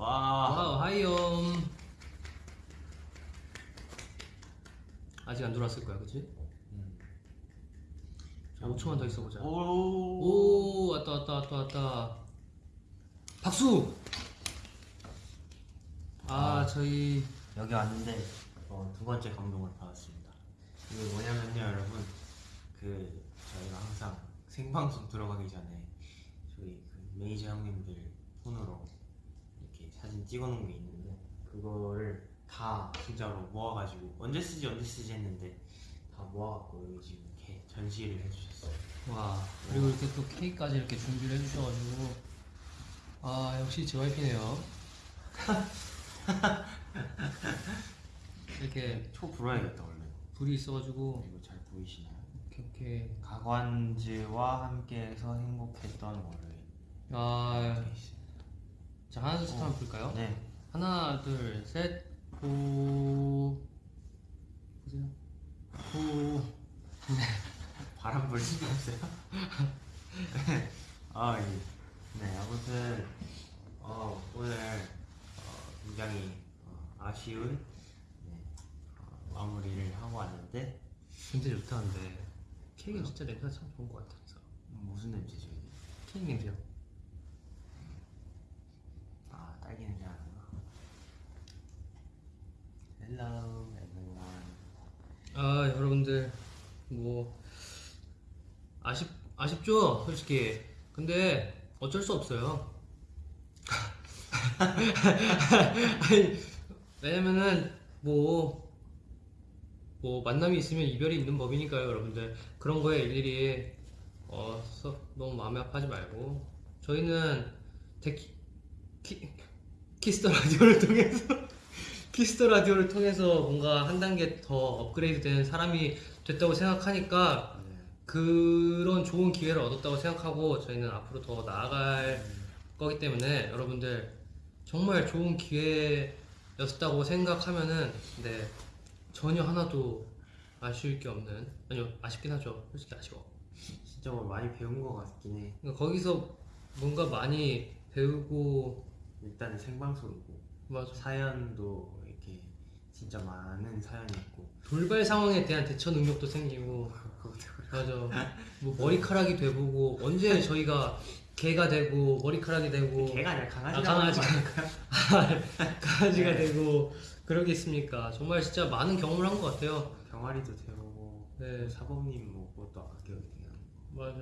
와. 와우 하이엄 아직 안 들어왔을 거야 그치? 음. 5초만 더 있어보자 오. 오 왔다 왔다 왔다 왔다 박수 아 아. 저희 여기 왔는데 어, 두 번째 감동을 받았습니다. 이게 뭐냐면요, 여러분. 그 저희가 항상 생방송 들어가기 전에 저희 그 메이저 형님들 폰으로 사진 찍어놓은 게 있는데 그거를 다 진짜로 모아가지고 언제 쓰지 언제 쓰지 했는데 다 모아갖고 여기 지금 이렇게 전시를 해주셨어요. 와 그리고 이렇게 또 케이크까지 이렇게 준비를 해주셔가지고 아 역시 JYP네요 이렇게 초 불어야겠다 원래. 불이 있어가지고 이거 잘 보이시나요? 이렇게 이렇게 가관즈와 함께해서 행복했던 월요일. 아, 자 하나 둘셋 한번 볼까요? 네. 하나 둘셋. 보... 보세요. 보... 바람 불 수가 없어요. 아, 예. 네, 아무튼 어, 오늘 어, 굉장히 어, 아쉬운 네, 어, 마무리를 하고 왔는데. 냄새 좋다는데. 케이크 진짜 냄새가 참 좋은 것 같아 그래서. 음, 무슨 냄새죠 이게? 케이크 냄새요 아, 딸기 냄새 나는구나. Hello, everyone. 아 여러분들 뭐 아쉽 아쉽죠 솔직히. 근데 어쩔 수 없어요. 아니 왜냐면은 뭐뭐 만남이 있으면 이별이 있는 법이니까요 여러분들. 그런 거에 일일이 어썩 너무 마음이 아파하지 말고. 저희는 데키 키, 키스 더 라디오를 통해서 키스 더 라디오를 통해서 뭔가 한 단계 더 업그레이드 되는 사람이 됐다고 생각하니까 네. 그런 좋은 기회를 얻었다고 생각하고 저희는 앞으로 더 나아갈 거기 때문에 여러분들 정말 좋은 기회였다고 생각하면은 네 전혀 하나도 아쉬울 게 없는 아니요 아쉽긴 하죠. 솔직히 아쉬워. 진짜 뭐 많이 배운 것 같긴 해. 그러니까 거기서 뭔가 많이 배우고 일단 생방송이고 맞아. 사연도 이렇게 진짜 많은 사연이 있고. 돌발 상황에 대한 대처 능력도 생기고 맞아. 뭐 머리카락이 돼보고 언제 저희가 개가 되고 머리카락이 되고 개가 아니라 아, 강아지라고 강아지. 하는 강아지가 네. 되고 그러겠습니까? 정말 진짜 많은 경험을 한 것 같아요. 병아리도 되고 네, 사범님 뭐 그것도 기억이 나요. 맞아.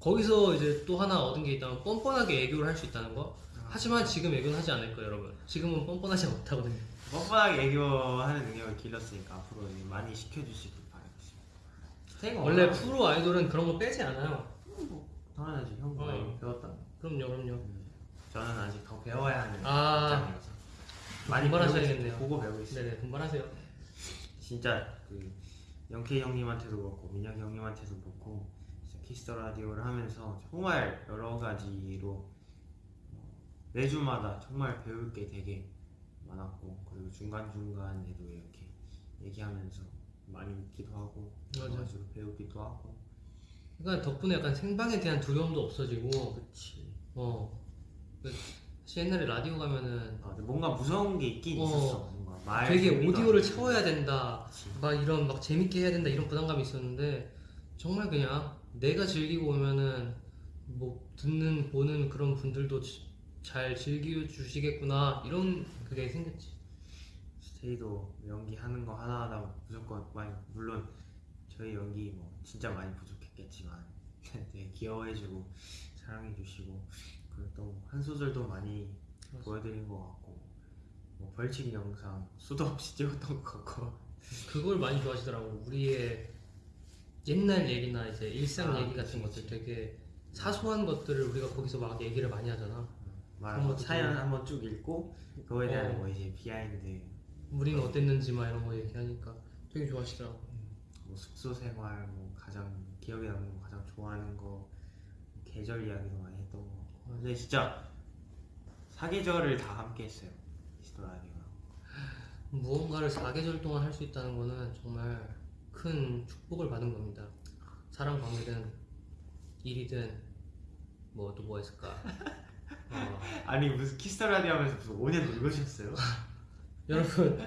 거기서 이제 또 하나 얻은 게 있다면 뻔뻔하게 애교를 할 수 있다는 거. 하지만 지금 애교는 하지 않을 거예요, 여러분. 지금은 뻔뻔하지 못하거든요. 뻔뻔하게 애교하는 능력을 길렀으니까 앞으로 많이 시켜주시길 원래 워낙- 프로 아이돌은 그런 거 빼지 않아요. 당연하지 형 어. 많이 배웠다. 그럼요, 그럼요. 저는 아직 더 배워야 하는 아. 입장이라서 많이 분발하셔야겠네요. 보고 배우고 있어요. 네네, 분발하세요. 진짜 그 영케이 형님한테도 그렇고 민혁이 형님한테도 그렇고 진짜 키스 더 라디오를 하면서 정말 여러 가지로 어, 매주마다 정말 배울 게 되게 많았고 그리고 중간 중간에도 이렇게 얘기하면서 많이 웃기도 하고 맞아. 가지로 배우기도 하고 그러니까 덕분에 약간 생방에 대한 두려움도 없어지고, 그치 어. 그 사실 옛날에 라디오 가면은 아, 뭔가 무서운 게 있긴 어. 있었어 뭔가 말 되게 오디오를 안 채워야 된다. 그치. 막 이런 막 재밌게 해야 된다 이런 부담감이 있었는데 정말 그냥 내가 즐기고 오면은 뭐 듣는 보는 그런 분들도 지- 잘 즐겨 주시겠구나 이런 그게 생겼지. 스테이도 연기하는 거 하나하나 무조건 많이 물론 저희 연기 뭐 진짜 많이 부족했겠지만 되게 귀여워해주고 사랑해주시고 그리고 또 한 소절도 많이 맞아. 보여드린 것 같고 뭐 벌칙 영상 수도 없이 찍었던 것 같고 그걸 많이 좋아하시더라고. 우리의 옛날 얘기나 이제 일상 아, 얘기 그치, 같은 것들 그치. 되게 사소한 것들을 우리가 거기서 막 얘기를 많이 하잖아. 말한 것도 사연 한번 쭉 읽고 그거에 대한 어. 뭐 이제 비하인드 우리는 어땠는지 막 이런 거 얘기하니까 되게 좋아하시더라고. 뭐 숙소 생활 뭐 가장 기억에 남는 거 가장 좋아하는 거뭐 계절 이야기도 많이 했던 거 같고 근데 진짜 사계절을 다 함께 했어요 키스 더 라디오랑 무언가를 사계절 동안 할 수 있다는 거는 정말 큰 축복을 받은 겁니다. 사랑 관계든 일이든 뭐 또 뭐 했을까? 어, 아니 무슨 키스 라디오 하면서 무슨 5년 늙으셨어요? 여러분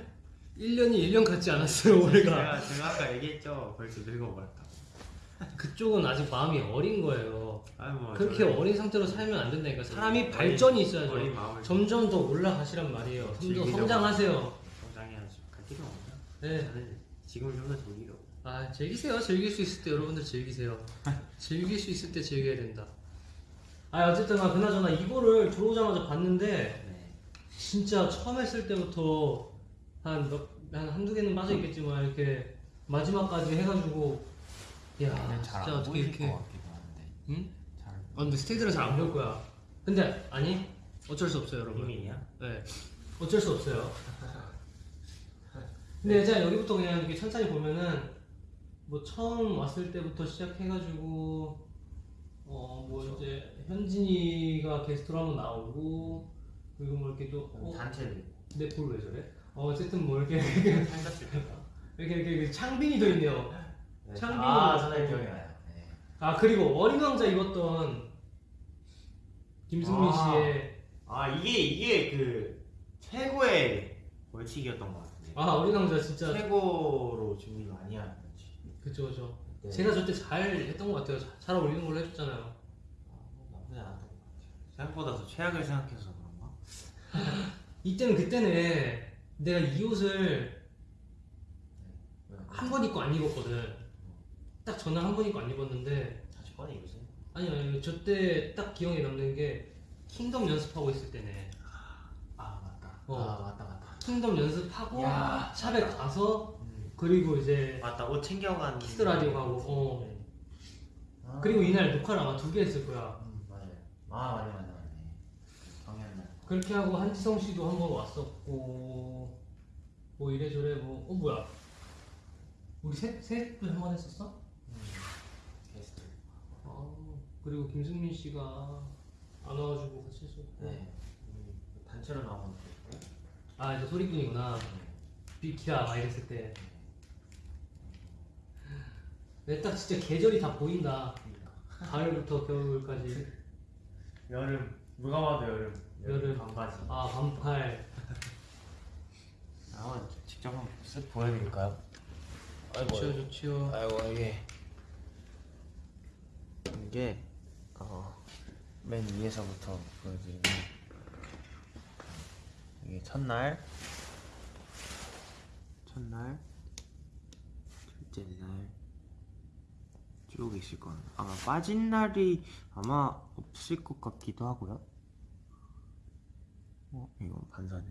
1년이 1년 같지 않았어요 올해가 제가 제가 아까 얘기했죠. 벌써 늙어버렸다. 그쪽은 아직 마음이 어린 거예요 아니 뭐 그렇게 저는 어린 상태로 살면 안 된다니까 사람이 어린- 발전이 있어야죠 어린 마음을 점점 더 올라가시란 말이에요 즐기려고. 성장하세요 성장해야죠. 갈 없나? 네. 저는 지금을 좀더 즐기려고. 아 즐기세요 즐길 수 있을 때 여러분들 즐기세요 즐길 수 있을 때 즐겨야 된다 아 어쨌든 아, 그나저나 이거를 들어오자마자 봤는데 네. 진짜 처음 했을 때부터 한, 몇, 한 한두 개는 빠져 있겠지만 이렇게 마지막까지 해가지고 야 근데 진짜 어떻게 이렇게 것 같기도 한데. 응? 잘. 아 근데 스테이지는 잘안 볼 거야 근데 아니 어쩔 수 없어요 여러분 비밀이야? 네 어쩔 수 없어요 근데 이제 여기부터 그냥 이렇게 천천히 보면은 뭐 처음 왔을 때부터 시작해가지고 어뭐 이제 현진이가 게스트로 한번 나오고 그리고 뭐 이렇게 또 어? 단체도 있고. 내 볼 왜 저래? 어 어쨌든 뭐 이렇게 때가. 이렇게 이렇게, 이렇게 창빈이도 있네요 네. 창빈이 아. 저는 기억이 나요. 네. 아 그리고 어린 왕자 입었던 김승민 아. 씨의 아 이게 이게 그 최고의 벌칙이었던 것 같은데. 아 어린 왕자 진짜 최고로 준비 많이 한 벌칙. 그쵸 그쵸 네. 제가 저때 잘 했던 것 같아요 잘, 잘 어울리는 걸로 해줬잖아요 아, 나쁘지 않았던 것 같아요. 생각보다 더 최악을 생각해서? 이때는 그때는 내가 이 옷을 한 번 입고 안 입었거든 딱 전날 한 번 입고 안 입었는데 다시 꺼내 입으세요. 아니 아니 저때 딱 기억에 남는 게 킹덤 연습하고 있을 때네 아 맞다. 어. 아 맞다 맞다. 킹덤 연습하고 야. 샵에 가서 음. 그리고 이제 맞다 옷 챙겨간. 키스 더 라디오 가고, 어. 네. 아. 그리고 이날 녹화를 아마 두 개 했을 거야 음, 맞아요. 아. 정현 날. 그렇게 하고 한지성 씨도 한 번 왔었고 뭐 이래저래 뭐 어 뭐야 우리 셋셋도 한 번 했었어? 음. 게스트. 아 그리고 김승민 씨가 안 와가지고 같이 했었고 네. 음, 단체로 있고. 아 이제 소리꾼이구나 네. 비키라 막 이랬을 때 내 딱 진짜 계절이 다 보인다 가을부터 겨울까지 여름 누가 봐도 여름. 여름. 반바지. 아 반팔. 한번 직접 한번 쓱 보여드릴까요? 좋지요 좋지요 아이고 이게. 이게 어, 맨 위에서부터 보여드리면 이게 첫날. 첫날. 둘째 날쭉 있을 거예요 아마 빠진 날이 아마 없을 것 같기도 하고요 어 이거 반사는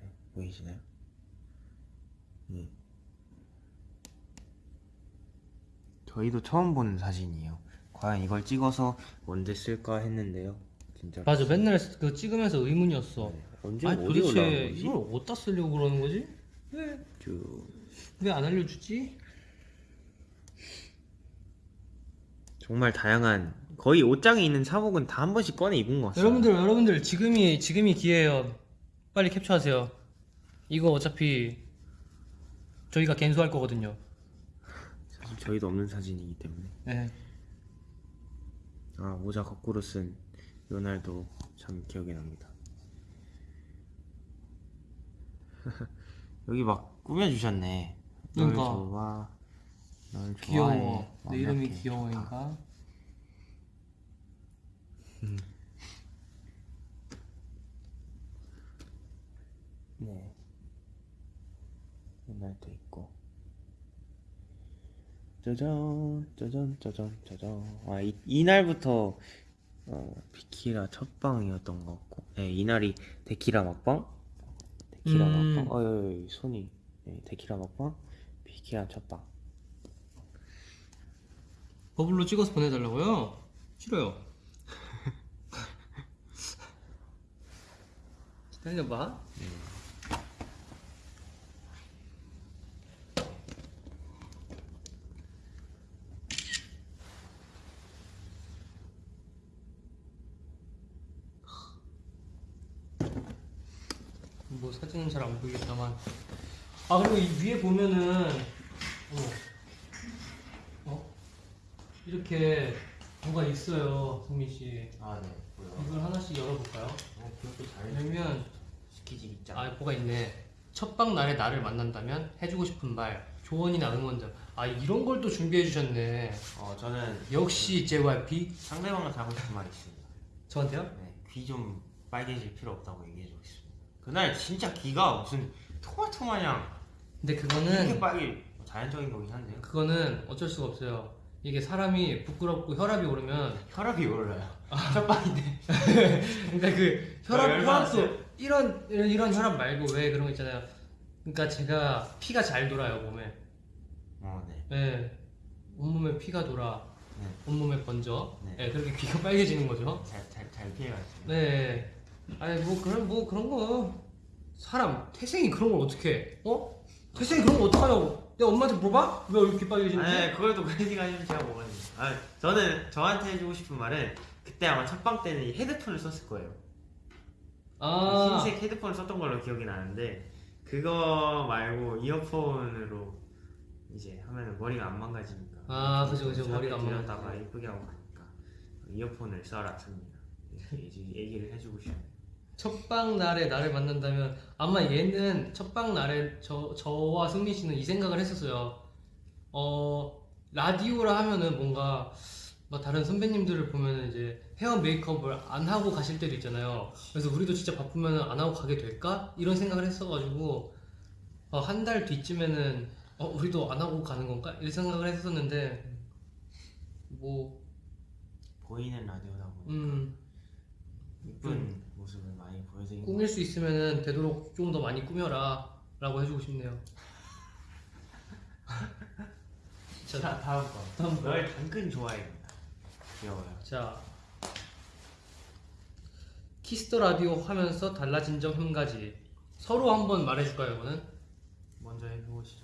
네, 보이시나요? 예. 저희도 처음 보는 사진이에요. 과연 이걸 찍어서 언제 쓸까 했는데요. 진짜. 맞아 맨날 그 찍으면서 의문이었어 네. 언제 아니 어디 도대체 거지? 이걸 어디다 쓰려고 그러는 거지? 왜 쭉. 왜안 알려주지? 정말 다양한 거의 옷장에 있는 사복은 다 한 번씩 꺼내 입은 것 같아요. 여러분들 여러분들 지금이 지금이 기회예요. 빨리 캡처하세요. 이거 어차피 저희가 갠수할 거거든요. 사실 저희도 없는 사진이기 때문에. 네. 아 모자 거꾸로 쓴 요날도 참 기억이 납니다. 여기 막 꾸며주셨네. 널 그러니까. 좋아. 널 좋아해. 귀여워. 막내 이름이. 귀여워인가? 네. 이날도 있고. 짜잔, 짜잔, 짜잔, 짜잔. 아, 이, 이날부터, 어, 비키라 첫 방이었던 것 같고. 네, 이날이 데키라 먹방? 데키라 음. 어, 여기, 여기 손이. 네, 데키라 먹방? 비키라 첫 방. 버블로 찍어서 보내달라고요? 싫어요. 기다려봐. 뭐 사진은 잘 안 보이겠다만 아 그리고 이 위에 보면은 어머 어 이렇게 뭐가 있어요 성민 씨 아, 네. 기억을 하나씩 열어볼까요? 왜냐면 시키지 입장. 아 뭐가 있네. 첫방 날에 나를 만난다면 해주고 싶은 말, 조언이나 응원점. 아 이런 걸 또 준비해 주셨네. 어, 저는 역시 JYP 상대방한테 하고 싶은 말이 있습니다. 저한테요? 네, 귀 좀 빨개질 필요 없다고 얘기해 주고 있습니다. 그날 진짜 귀가 무슨 토마토 마냥 근데 이렇게 그거는 빨개 자연적인 거긴 한데요. 그거는 어쩔 수가 없어요. 이게 사람이 부끄럽고 혈압이 오르면 혈압이 올라요. 첫 방인데. 그러니까 그 혈압 아. 혈압도 이런 이런 이런 혈압 말고 왜 그런 거 있잖아요. 그러니까 제가 피가 잘 돌아요 몸에. 어, 네. 네. 온몸에 피가 돌아. 네. 온몸에 번져. 네. 네. 그렇게 귀가 빨개지는 거죠. 잘, 잘, 잘 피해가지고. 네. 아니 뭐 그런 뭐 그런 거 사람 태생이 그런 걸 어떻게 해? 어? 태생이 그런 거 어떡하냐고. 내가 엄마한테 물어봐? 왜 이렇게 빨개지는지? 아니, 그걸 또 그런 하시면 제가 뭐가 아, 저는 저한테 해주고 싶은 말은 그때 아마 첫방 때는 이 헤드폰을 썼을 거예요. 아, 흰색 헤드폰을 썼던 걸로 기억이 나는데 그거 말고 이어폰으로 이제 하면 머리가 안 망가지니까. 아, 그죠, 그죠. 머리가 안 망가지고. 예쁘게 하고 가니까 이어폰을 써라 씁니다. 얘기를 해주고 싶어요. 첫방 날에 나를 만난다면 아마 얘는 첫방 날에 저 저와 승민 씨는 이 생각을 했었어요. 어 라디오라 하면은 뭔가 뭐 다른 선배님들을 보면은 이제 헤어 메이크업을 안 하고 가실 때도 있잖아요. 그래서 우리도 진짜 바쁘면 안 하고 가게 될까 이런 생각을 했어가지고 어, 한 달 뒤쯤에는 어 우리도 안 하고 가는 건가 이런 생각을 했었는데 뭐 보이는 라디오다 보니 음. 이쁜 모습을 보여드리는 꾸밀 수 있으면은 되도록 좀 더 많이 꾸며라 라고 해주고 싶네요 자, 자 다음 거. 다음 거. 널 당근 좋아해입니다. 귀여워요. 자 키스 더 라디오 하면서 달라진 점 한 가지 서로 한번 말해줄까요 이거는? 먼저 해보시죠.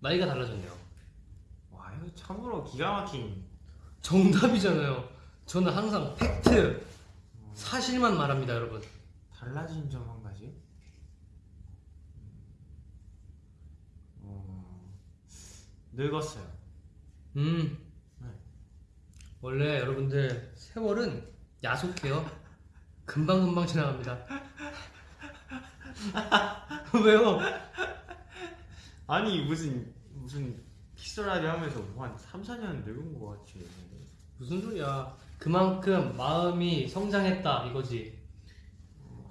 나이가 달라졌네요 와 이거 참으로 기가 막힌. 정답이잖아요 저는 항상 팩트 사실만 말합니다 여러분 달라진 점 한 가지. 어, 늙었어요. 음 네. 원래 여러분들 세월은 야속해요 금방금방 지나갑니다 왜요? 아니 무슨 무슨 키스라디 하면서 뭐한 3, 4년 늙은 것 같지. 무슨 소리야? 그만큼 마음이 성장했다 이거지.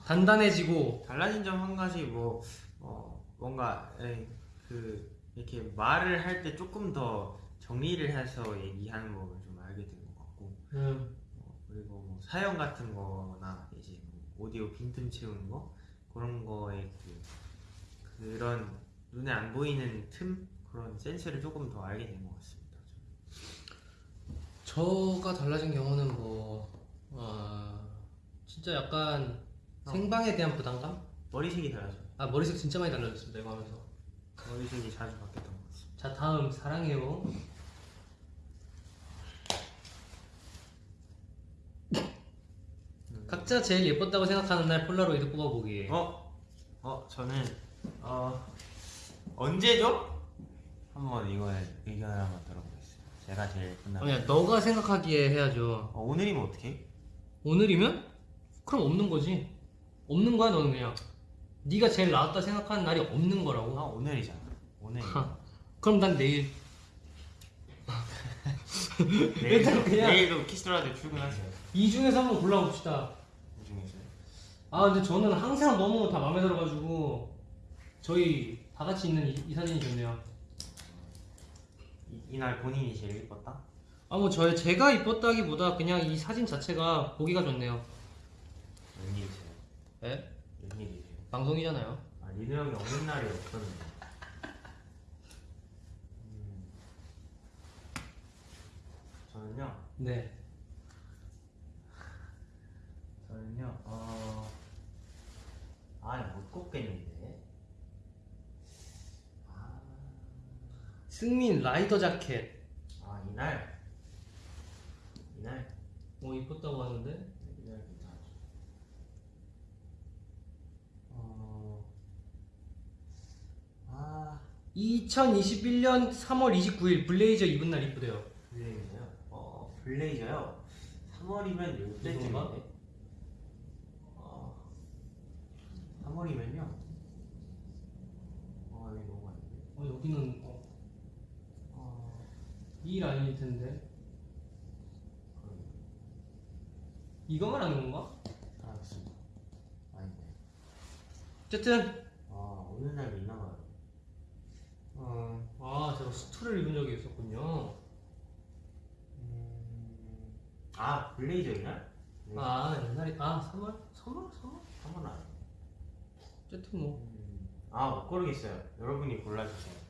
단단해지고. 달라진 점 한 가지 뭐 어, 뭔가 에이, 그 이렇게 말을 할 때 조금 더 정리를 해서 얘기하는 법을 좀 알게 된 것 같고. 음, 어, 그리고 뭐 사연 같은 거나 이제 뭐 오디오 빈틈 채우는 거? 그런 거에 그 그런 눈에 안 보이는 틈? 그런 센스를 조금 더 알게 된 것 같습니다. 저가 달라진 경우는 뭐 어, 진짜 약간 어. 생방에 대한 부담감? 머리색이 달라져요. 아 머리색 진짜 많이 달라졌습니다 이거 하면서. 머리색이 자주 바뀌었던 것 같습니다. 자 다음 사랑해요. 각자 제일 예뻤다고 생각하는 날 폴라로이드 뽑아보기. 어? 어 저는 어 언제죠? 한번 이거에 의견을 한번 들어보겠습 제가 제일 끝나. 아니야 너가 생각하기에 해야죠. 어, 오늘이면 어떻게? 오늘이면? 그럼 없는 거지. 없는 거야 너는 그냥. 네가 제일 나았다 생각하는 날이 없는 거라고. 아 오늘이잖아. 오늘. 그럼 난 내일. 내일도, 그냥- 내일도 키스터라도 출근하세요. 이 중에서 한번 골라봅시다. 이 중에서. 아 근데 저는 항상 너무 다 마음에 들어가지고 저희 다 같이 있는 이, 이 사진이 좋네요. 이, 이날 본인이 제일 예뻤다? 아 뭐 저의 제가 이뻤다기보다 그냥 이 사진 자체가 보기가 좋네요. 웬일이세요? 예? 웬일이세요? 방송이잖아요. 아 리노 형이 없는 날이 없었는데. 음. 저는요. 네. 저는요, 어, 아니, 못 꼽겠는데. 아, 승민 라이더 자켓. 아, 이날. 이날. 뭐 이뻤다고 하는데? 이날 괜찮았어. 어, 아, 2021년 3월 29일 블레이저 입은 날 이쁘대요. 블레이저요? 어, 블레이저요? 3월 3월이면 이건가? 이때쯤인데. 어, 3월이면요. 어, 여기 너무 많은데. 어, 여기는 이 라인일 텐데 이거 말하는 건가? 알았습니다. 아닌데. 어쨌든 아, 오늘 날 있나 봐요. 어, 아 제가 수트를 입은 적이 있었군요. 음, 아, 블레이저이날? 아 옛날에 아 3월 3월 3월 한번 안. 어쨌든 뭐 음, 아, 못 고르겠어요. 여러분이 골라주세요.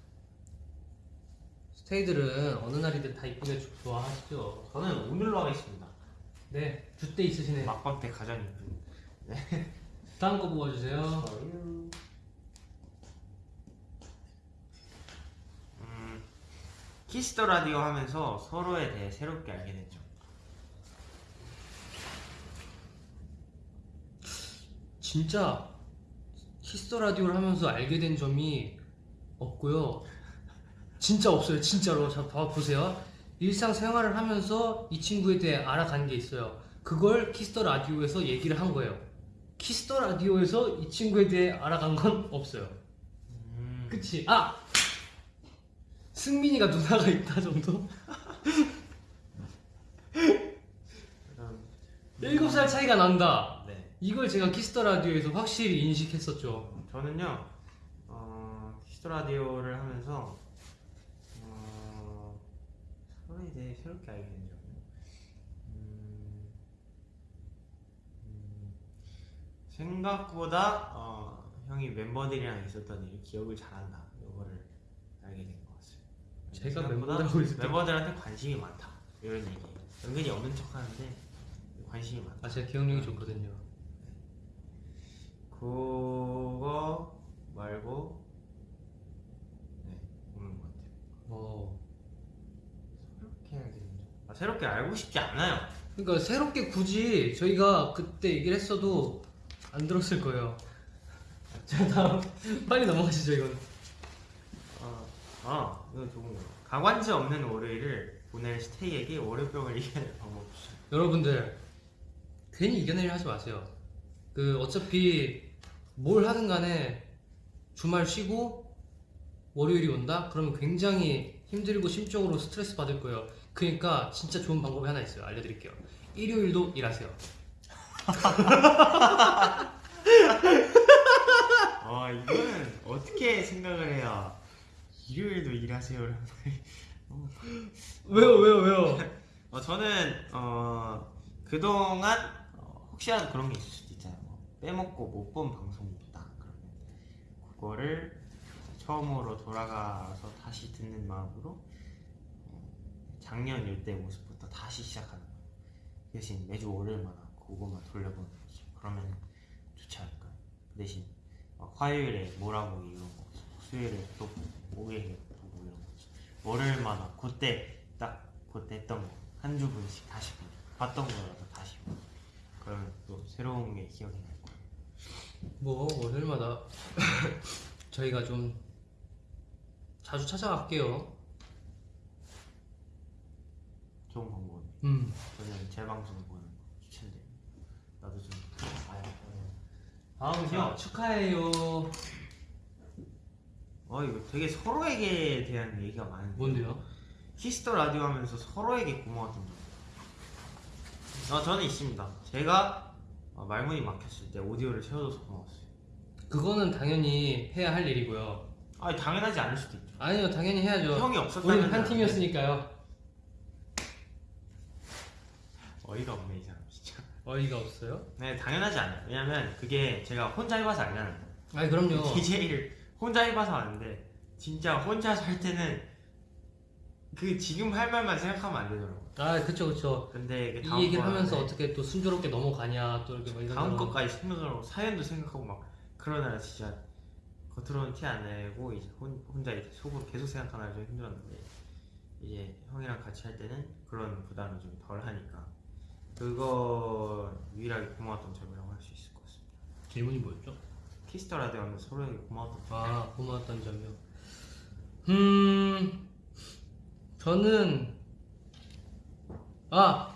스테이들은 어느 날이든 다 이쁘게 주- 좋아하시죠. 저는 오늘로 하겠습니다. 네 줏대 있으시네. 막방 때 가장 이쁜. 다음 거 뽑아주세요. 저요. 음, 키스 더 라디오 하면서 서로에 대해 새롭게 알게 됐죠. 진짜 키스 더 라디오를 하면서 알게 된 점이 없고요. 진짜 없어요. 진짜로. 자, 봐 보세요. 일상 생활을 하면서 이 친구에 대해 알아간 게 있어요. 그걸 키스 더 라디오에서 얘기를 한 거예요. 키스 더 라디오에서 이 친구에 대해 알아간 건 없어요. 음, 그치? 아! 승민이가 누나가 있다 정도? 그럼 7살 차이가 난다. 네. 이걸 제가 키스 더 라디오에서 확실히 인식했었죠. 저는요, 어, 키스 더 라디오를 하면서 어, 서로에 대해 새롭게 알게 된 점은 음, 음, 생각보다 어, 형이 멤버들이랑 있었던 일 기억을 잘한다. 이거를 알게 된 것 같아요. 제가 생각보다 멤버들하고 있을 때 멤버들한테 관심이 많다. 이런 얘기. 은근히 없는 척 하는데 관심이 많다. 아, 제가 기억력이 좋거든요. 그거 말고 네 없는 것 같아요. 어. 새롭게. 아, 새롭게 알고 싶지 않아요. 그러니까 새롭게 굳이 저희가 그때 얘기를 했어도 안 들었을 거예요. 자 다음 빨리 넘어가시죠 이건. 어, 아 이거 좋은 거. 가관지 없는 월요일을 보낼 스테이에게 월요병을 이겨낼 방법 주세요. 여러분들 괜히 이겨내려 하지 마세요. 그 어차피 뭘 하든 간에 주말 쉬고 월요일이 온다? 그러면 굉장히 힘들고 심적으로 스트레스 받을 거예요. 그러니까 진짜 좋은 방법이 하나 있어요. 알려드릴게요. 일요일도 일하세요. 아 이거는 어떻게 생각을 해야 일요일도 일하세요. 왜요 왜요 왜요? 어, 저는 어, 그동안 어, 혹시라도 그런 게 있을 수도 있잖아요. 뭐 빼먹고 못 본 방송이 있다. 그러면 그거를 처음으로 돌아가서 다시 듣는 마음으로 어, 작년 일대 모습부터 다시 시작하는 거예요. 대신 매주 월요일마다 그것만 돌려보는 거죠. 그러면 좋지 않을까요? 그 대신 어, 화요일에 뭐라고 이런 거, 수요일에 또 보고, 목요일에 보고 이런 거지. 월요일마다 그때 딱 그때 했던 거 한 주 분씩 다시 보고 봤던 거라도 다시 보고 그러면 또 새로운 게 기억이 날 거예요. 뭐 월요일마다 저희가 좀 자주 찾아갈게요. 좋은 방법이에요. 음. 저는 제 방송 보는 거 추천드려요. 나도 좀 봐야 다음은요 축하해요. 어 이거 되게 서로에게 대한 얘기가 많은데 뭔데요? 히스터 라디오 하면서 서로에게 고마웠던 점. 어, 저는 있습니다. 제가 어, 말문이 막혔을 때 오디오를 채워줘서 고마웠어요. 그거는 당연히 해야 할 일이고요. 아 당연하지 않을 수도 있죠. 아니요 당연히 해야죠. 형이 없었다면 우리는 한 팀이었으니까요. 어이가 없네 이 사람 진짜. 어이가 없어요? 네 당연하지 않아요. 왜냐면 그게 제가 혼자 해봐서 알잖아요. 아니 그럼요. DJ를 혼자 해봐서 아는데 진짜 혼자 살 때는 그 지금 할 말만 생각하면 안 되더라고. 아 그쵸 그쵸. 근데 이 얘기를 하면서 어떻게 또 순조롭게 넘어가냐 또 이렇게 막 이런 다음 것까지 생각을 하고 사연도 생각하고 막 그러느라 진짜 겉으로는 티 안 내고 이제 혼, 혼자 이제 속으로 계속 생각하느라 좀 힘들었는데 이제 형이랑 같이 할 때는 그런 부담이 좀 덜 하니까 그거 유일하게 고마웠던 점이라고 할 수 있을 것 같습니다. 질문이 뭐였죠? 키스 더 라디오 하면서 서로에게 고마웠던 점. 아 고마웠던 점이요. 음 저는 아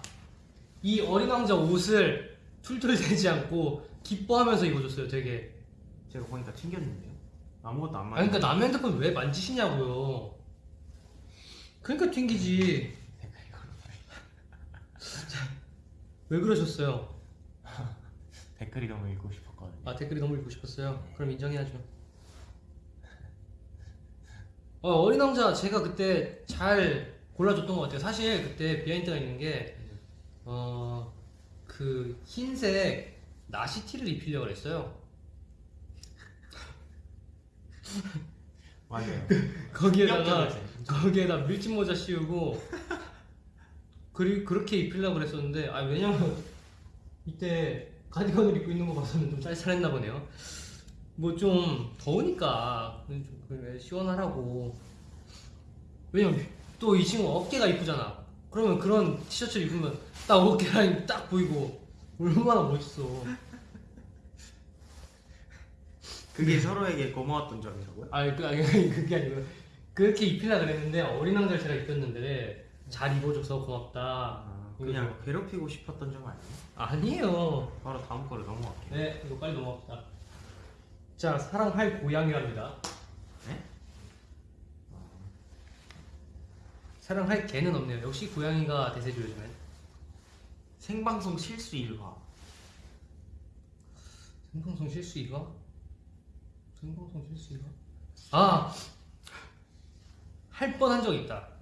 이 어린 왕자 옷을 툴툴대지 않고 기뻐하면서 입어줬어요 되게 제가 보니까 튕겼는데요. 아무것도 안아 맞아요. 그러니까 남의 핸드폰 왜 만지시냐고요 그러니까 튕기지 왜 그러셨어요? 댓글이 너무 읽고 싶었거든요. 아 댓글이 너무 읽고 싶었어요. 그럼 인정해야죠. 어, 어린 왕자 제가 그때 잘 골라줬던 것 같아요. 사실 그때 비하인드가 있는 게 어, 그 흰색 나시티를 입히려고 그랬어요. 맞아요. 거기에다가. 거기에다 밀짚 모자 씌우고 그리 그렇게 입히려고 그랬었는데 아 왜냐면 이때 가디건을 입고 있는 거 봐서는 좀 쌀쌀했나 보네요. 뭐 좀 더우니까 좀 시원하라고. 왜냐면 또 이 친구 어깨가 이쁘잖아. 그러면 그런 티셔츠를 입으면 딱 어깨 라인 딱 보이고 얼마나 멋있어. 그게 서로에게 고마웠던 점이라고요? 아니 그 아니 그게 아니고 그렇게 입히려 그랬는데 어린 왕자를 제가 입혔는데 잘 입어줘서 고맙다. 아, 그냥 괴롭히고 싶었던 점 아니에요? 아니에요. 바로 다음 거로 넘어갈게요. 네, 이거 빨리 넘어갑시다. 자, 사랑할 고양이랍니다. 네? 사랑할 개는 없네요. 역시 고양이가 대세죠 요즘엔. 생방송 실수 일화. 생방송 실수 이거? 생방송 실수 이거? 아! 할 뻔한 적 있다.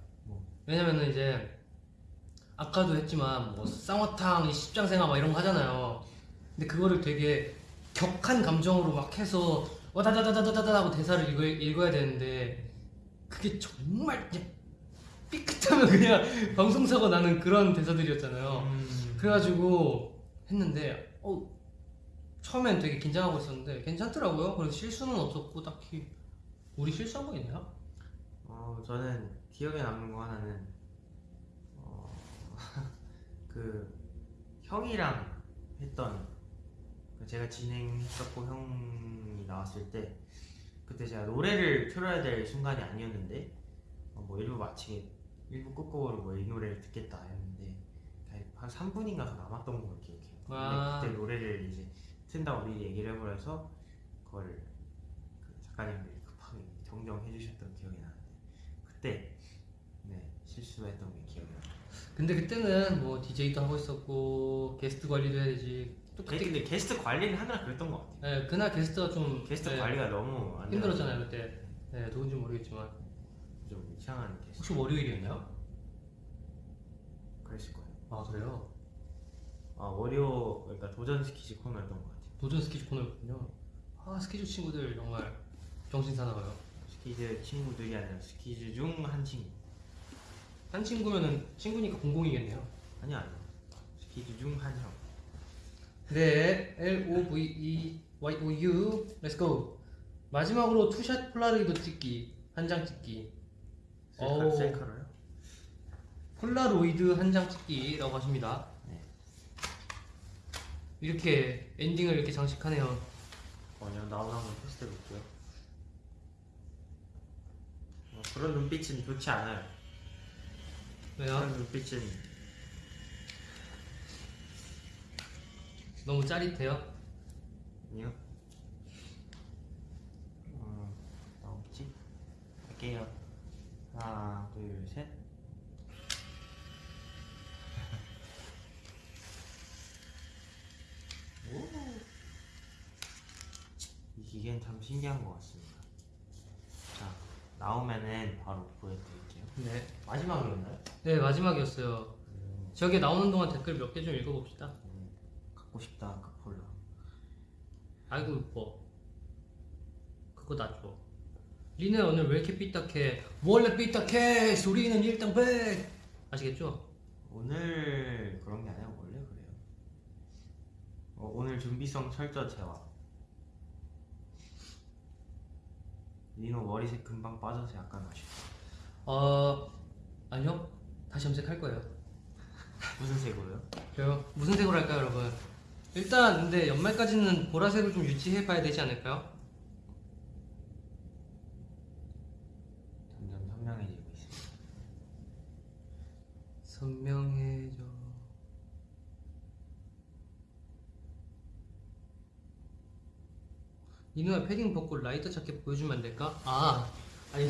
뭐? 왜냐면은 이제 아까도 했지만 뭐 쌍화탕, 이 십장생화 막 이런 거 하잖아요. 근데 그거를 되게 격한 감정으로 막 해서 와다다다다다다 하고 대사를 읽어, 읽어야 되는데 그게 정말 삐끗하면 그냥 방송사고 나는 그런 대사들이었잖아요. 음, 그래가지고 했는데 어 처음엔 되게 긴장하고 있었는데 괜찮더라고요. 그래서 실수는 없었고 딱히 우리 실수한 거 있나요? 어, 저는 기억에 남는 거 하나는 어, 그 형이랑 했던 그 제가 진행했었고 형이 나왔을 때 그때 제가 노래를 틀어야 될 순간이 아니었는데 어, 뭐 1부 마치게 1부 끝곡으로 뭐 이 노래를 듣겠다 했는데 한 3분인가 더 남았던 걸로 기억해요. 근데 아. 그때 노래를 이제 튼다고 미리 얘기를 해버려서 그걸 그 작가님들이 급하게 정정해 주셨던 기억이 나는데 그때 네 실수했던 게 기억이 나요. 근데 그때는 뭐 DJ도 하고 있었고 게스트 관리도 해야 되지. 또 그때 근데 게스트 관리를 하느라 그랬던 것 같아요. 네, 그날 게스트가 좀 게스트 네, 관리가 너무 안 힘들었잖아요 그때. 네, 누군지 모르겠지만 좀 이상한 게스트 혹시 월요일이었나요? 그랬을 거예요. 아 그래요? 아 월요 그러니까 도전 스키즈 코너였던 것 같아요. 도전 스키즈 코너였군요. 아 스키즈 친구들 정말 정신 사나워요. 스키즈 친구들이 아니라 스키즈 중 한 친구. 한 친구면은 친구니까 공공이겠네요. 아니 아니. 스키즈 중 한 명. 네, L O V E Y O U, Let's go. 마지막으로 two shot 폴라로이드 찍기, 한 장 찍기. 셀카. 셀카로요? 폴라로이드 한 장 찍기라고 하십니다. 네. 이렇게 엔딩을 이렇게 장식하네요. 아니요 나오나 한번 테스트 해볼게요. 어, 그런 눈빛은 좋지 않아요. 왜요? 눈빛은 너무 짜릿해요. 아니요. 어, 나오겠지? 할게요. 하나, 둘, 셋. 오. 이 기계는 참 신기한 것 같습니다. 자, 나오면은 바로 보여드릴게요. 네. 마지막이었나요? 네, 마지막이었어요. 음, 저기 나오는 동안 댓글 몇 개 좀 읽어봅시다. 음, 갖고 싶다, 그 폴라. 아이고 이뻐. 그거 놔줘. 리네 오늘 왜 이렇게 삐딱해? 원래 삐딱해! 소리는 일당백! 아시겠죠? 오늘 그런 게 아니라 원래 그래요. 어, 오늘 준비성 철저 제와. 리노 머리색 금방 빠져서 약간 아쉽다. 어 아니요 다시 염색할 거예요 무슨 색으로요? 그래요? 무슨 색으로 할까요 여러분? 일단 근데 연말까지는 보라색을 좀 유지해 봐야 되지 않을까요? 점점 선명해지고 있습니다 선명해져 이누야 패딩 벗고 라이터 자켓 보여주면 안 될까? 아 아니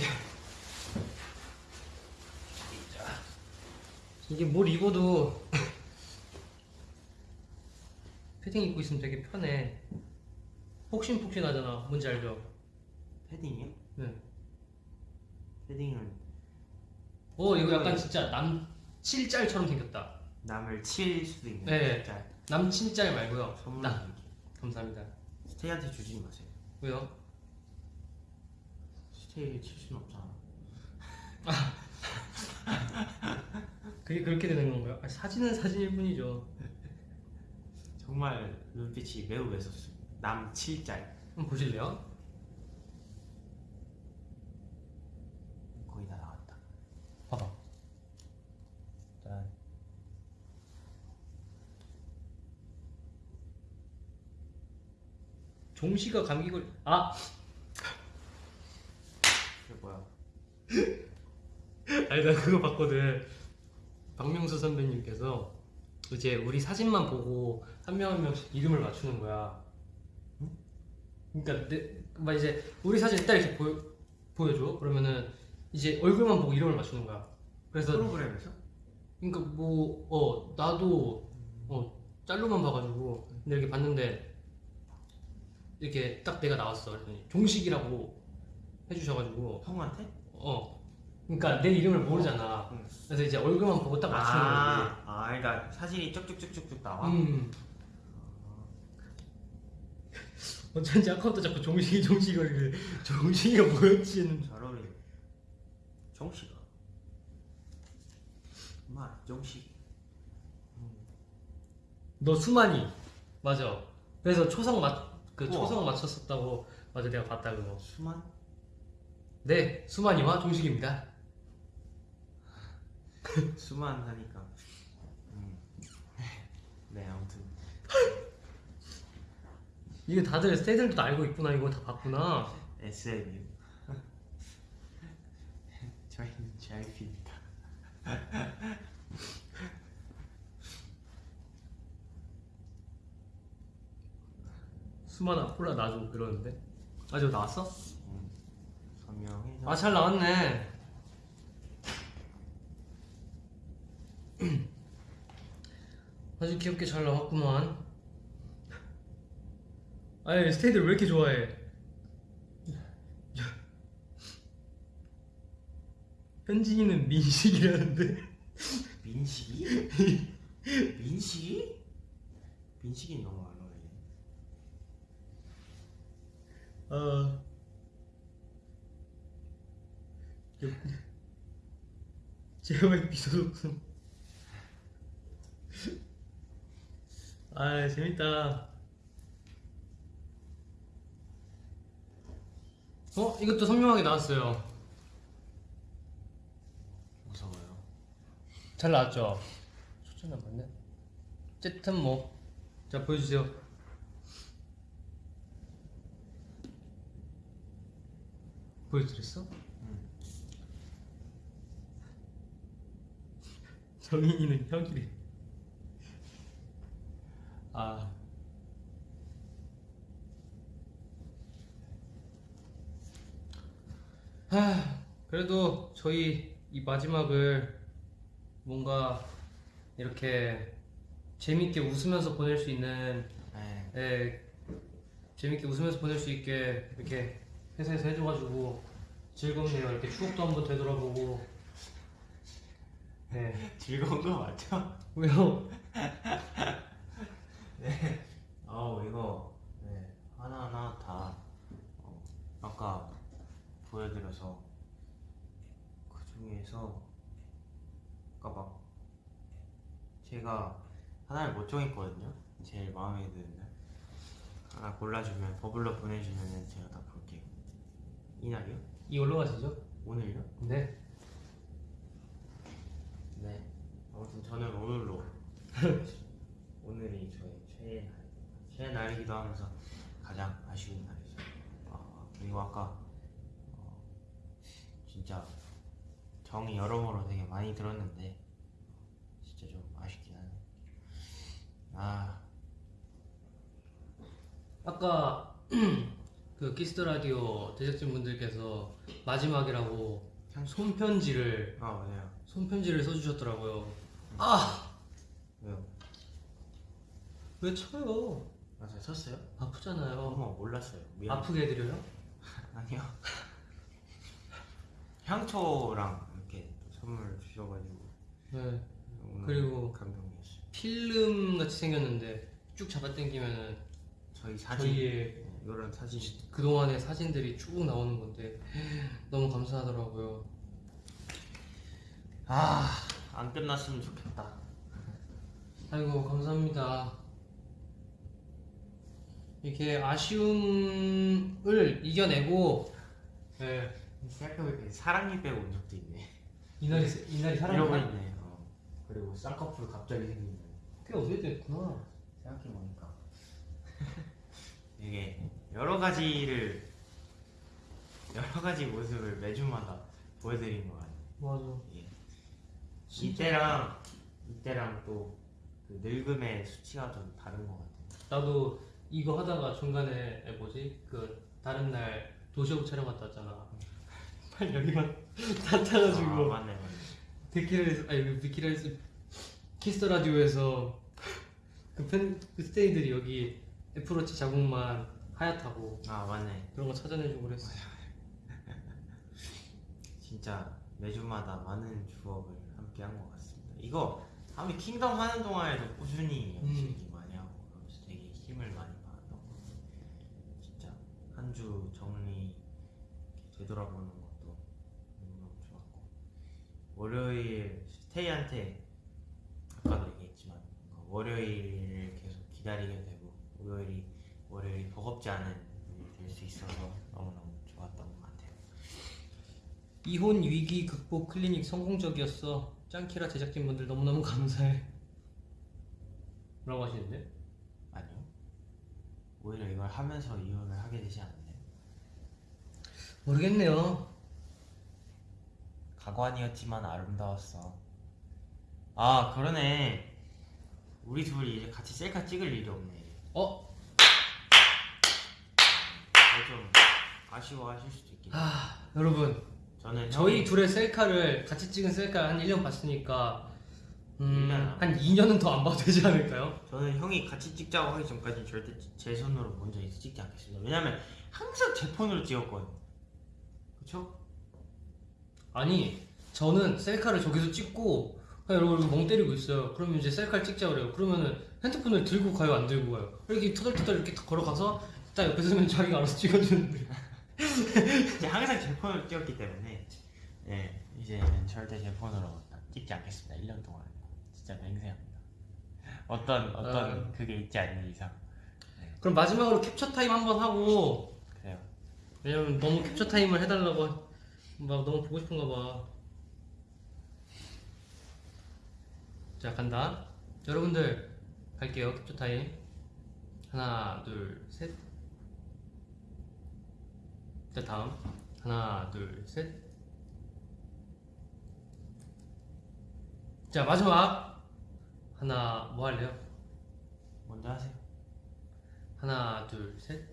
이게 뭘 입어도 패딩 입고 있으면 되게 편해. 폭신폭신하잖아. 뭔지 알죠? 패딩이요? 네. 패딩은 어 이거 약간 진짜 남칠짤처럼 생겼다. 남을 칠 수도 있는 네. 진짜 남친짤 말고요. 선물 나 감사합니다. 스테이한테 주지 마세요 왜요? 스테이 칠 수는 없잖아 그게 그렇게 되는 건가요? 아, 사진은 사진일 뿐이죠. 정말 눈빛이 매우 매섭습니다 남 7짤 한번 보실래요? 거의 다 나왔다 봐봐. 짠 종씨가 감기 걸. 아, 이게 뭐야 아니 나 그거 봤거든. 박명수 선배님께서 이제 우리 사진만 보고 한 명 한 명씩 이름을 맞추는 거야. 그러니까 내, 막 이제 우리 사진 딱 이렇게 보여 보여줘. 그러면은 이제 얼굴만 보고 이름을 맞추는 거야. 그래서 프로그램에서? 그러니까 뭐 어 나도 어 짤로만 봐가지고 근데 이렇게 봤는데 이렇게 딱 내가 나왔어. 그랬더니 종식이라고 해주셔가지고 형한테? 어 그러니까 내 이름을 모르잖아. 응. 그래서 이제 얼굴만 보고 딱 맞추는 거지. 아, 아 그러니까 사진이 쭉쭉쭉쭉쭉 나와? 음. 어쩐지 아까부터 자꾸 종식이 종식이 거리를 종식이가 뭐였지 잘 어울려 정씨가 마 정씨 너 수만이 맞아 그래서 초성 맞그. 초성 맞췄었다고 맞아 내가 봤다 그거 수만? 네 수만이와 종식입니다 수만 하니까. 음. 네 아무튼. 이게 다들 스테이들도 알고 있구나. 이거 다 봤구나. SMU 저희는 JYP입니다. 수만아 콜라 놔줘 그러는데? 아 저거 나왔어? 음. 서명해서. 아잘 나왔네 아주 귀엽게 잘 나왔구만. 아니 스테이들 왜 이렇게 좋아해? 현진이는 민식이라는데. 민식이? 민식이? 민식이 너무 안 어울리네 아 JYP 소속품 아 재밌다. 어? 이것도 선명하게 나왔어요. 무서워요. 잘 나왔죠? 초점 안 맞네. 어쨌든 뭐자 보여주세요. 보여드렸어? 정인이는 혁이래 아 하, 그래도 저희 이 마지막을 뭔가 이렇게 재밌게 웃으면서 보낼 수 있는 네 예, 재밌게 웃으면서 보낼 수 있게 이렇게 회사에서 해줘가지고 즐겁네요. 이렇게 추억도 한번 되돌아보고. 네. 즐거운 거 맞죠? 왜요? 아우 이거 네, 하나하나 다 어, 아까 보여드려서 그 중에서 아까 막 제가 하나를 못 정했거든요 제일 마음에 드는 날 하나 골라주면 버블러 보내주면 제가 다 볼게요 이날이요? 이 올라가시죠? 오늘요? 네. 네 아무튼 저는 오늘로 오늘이 저의 최애 날 최애 날이기도 하면서 가장 아쉬운 날이죠 아, 그리고 아까 어, 진짜 정이 여러모로 되게 많이 들었는데 진짜 좀 아쉽긴 하네 아 아까 그 키스 더 라디오 제작진 분들께서 마지막이라고 손편지를 아 맞아요. 손편지를 써주셨더라고요. 아! 왜요? 왜 쳐요? 아 제가 쳤어요? 아프잖아요. 어머 몰랐어요. 미안. 아프게 해드려요? 아니요. 향초랑 이렇게 또 선물 주셔가지고 네. 그리고 감동이었어요. 필름 같이 생겼는데 쭉 잡아당기면은 저희 사진 저희의 네, 이런 사진 그동안의 사진들이 쭉 나오는 건데 너무 감사하더라고요. 아 안 끝났으면 좋겠다. 아이고 감사합니다. 이렇게 아쉬움을 이겨내고 네. 생각해보니까 사랑니 빼고 온 적도 있네. 이날이 이날이 이러고 사랑이 있네. 어. 그리고 쌍꺼풀 갑자기 생긴 거. 꽤 오래됐구나. 생각해보니까 이게 여러 가지를 여러 가지 모습을 매주마다 보여드린 것 같아요. 맞아. 예. 이때랑 이때랑 또그 늙음의 수치가 좀 다른 것 같아요. 나도 이거 하다가 중간에 에, 뭐지 그 다른 날 도시어부 촬영 갔다 왔잖아. 팔 여기만 다 아, 타가지고 맞네 맞네. 데키라에서 아니 데키라에서 키스 더 라디오에서 그 팬 그 스테이들이 여기 애플워치 자국만 하얗다고 아 맞네. 그런 거 찾아내주고 그랬어. 진짜 매주마다 많은 추억을 함께 한 것 같습니다. 이거 다음에 킹덤 하는 동안에도 꾸준히 음. 열심히 많이 하고 그러면서 되게 힘을 많이 받았던 것 같아요. 진짜 한 주 정리 되돌아보는 것도 너무너무 좋았고 월요일 스테이한테 아까도 얘기했지만 뭔가 월요일을 계속 기다리게 되고 월요일이 월요일이 버겁지 않은 일이 될수 있어서 너무너무 좋았던 것 같아요. 이혼 위기 극복 클리닉 성공적이었어. 짱키라 제작진분들 너무너무 감사해. 라고 하시는데? 아니요. 오히려 이걸 하면서 이혼을 하게 되지 않나요? 모르겠네요. 가관이었지만 아름다웠어. 아 그러네. 우리 둘이 이제 같이 셀카 찍을 일이 없네. 어? 그거 좀 아쉬워하실 수도 있겠네. 아 여러분 저는 저희 형이- 둘의 셀카를 같이 찍은 셀카 한 1년 봤으니까 음, 1년? 한 2년은 더 안 봐도 되지 않을까요? 저는 형이 같이 찍자고 하기 전까지는 절대 제 손으로 먼저 찍지 않겠습니다. 왜냐면 항상 제 폰으로 찍었거든. 그쵸? 아니 저는 셀카를 저기서 찍고 여러분 멍 때리고 있어요 그러면 이제 셀카를 찍자 그래요 그러면은 핸드폰을 들고 가요 안 들고 가요 이렇게 터덜터덜 이렇게 딱 걸어가서 딱 옆에 서면 자기가 알아서 찍어주는데 이제 항상 제 폰으로 찍었기 때문에 네, 이제는 절대 제 폰으로 찍지 않겠습니다. 1년 동안 진짜 맹세합니다. 어떤 어떤 아. 그게 있지 않는 이상 그럼 마지막으로 캡처 타임 한번 하고 그래요. 왜냐면 너무 캡처 타임을 해달라고 막 너무 보고 싶은가 봐. 자 간다. 여러분들 갈게요 캡처 타임. 하나 둘 셋. 자 다음 하나 둘 셋. 자 마지막 하나 뭐 할래요? 먼저 하세요. 하나 둘 셋.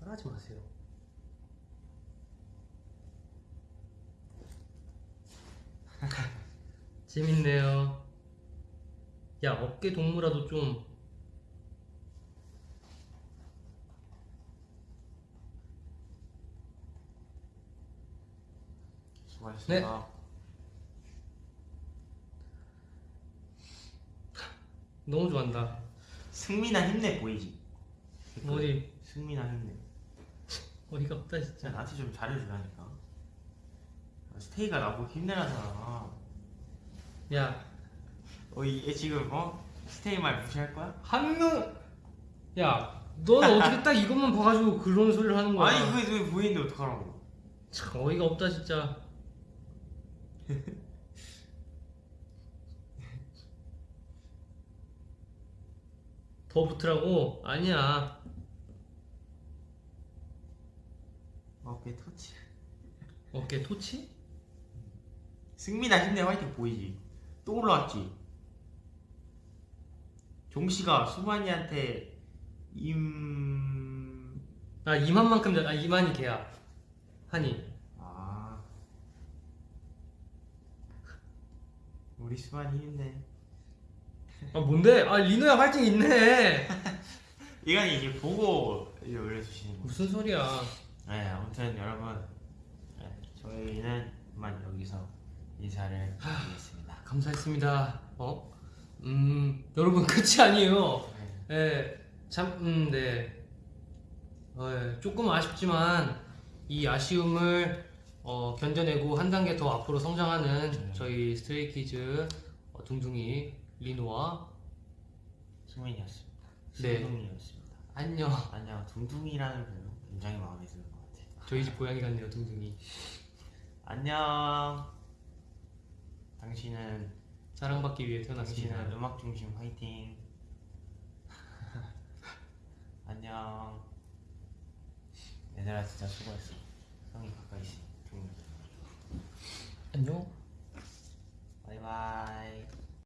따라하지 마세요. 재밌네요. 야 어깨 동무라도 좀 수고하셨습니다. 너무 좋아한다. 승민아 힘내 보이지? 어디 승민아 힘내. 어이가 없다 진짜 진짜. 나한테 좀 잘해주라니까. 스테이가 나보고 힘내라잖아. 야 어, 얘 지금 어 스테이 말 무시할 거야? 한 명. 야 너는 어떻게 딱 이것만 봐가지고 그런 소리를 하는 거야? 아니 그게 왜 보이는데 어떡하라고? 참 어이가 없다 진짜. 더 붙으라고? 아니야. 어깨 터치. 어깨 토치? 승민아 힘내 화이팅 보이지? 또 올라왔지? 종씨가 수만이한테 임... 아 이만만큼 아 이만이 걔야. 한이. 아. 우리 수만이 힘내. 아 뭔데? 아 리노야 활증 있네. 이건 이제 보고 이제 올려주시는 거 무슨 소리야. 네 아무튼 여러분 네, 저희는 그만 여기서 인사를 드리겠습니다 감사했습니다 어? 음 여러분 끝이 아니에요 네. 예, 참, 음, 네. 어, 예, 조금 아쉽지만 이 아쉬움을 어, 견뎌내고 한 단계 더 앞으로 성장하는 네. 저희 스트레이키즈 어, 둥둥이 리노와 승민이었습니다 네. 승민이었습니다 안녕. 안녕 둥둥이라는 별명 굉장히 마음에 드는 것 같아요 저희 집 고양이 같네요, 둥둥이. 안녕 당신은 사랑받기 위해 태어났습니다. 당신은 음악 중심 화이팅. 안녕. 얘들아 진짜 수고했어. 형이 가까이 있어. 안녕. 바이바이.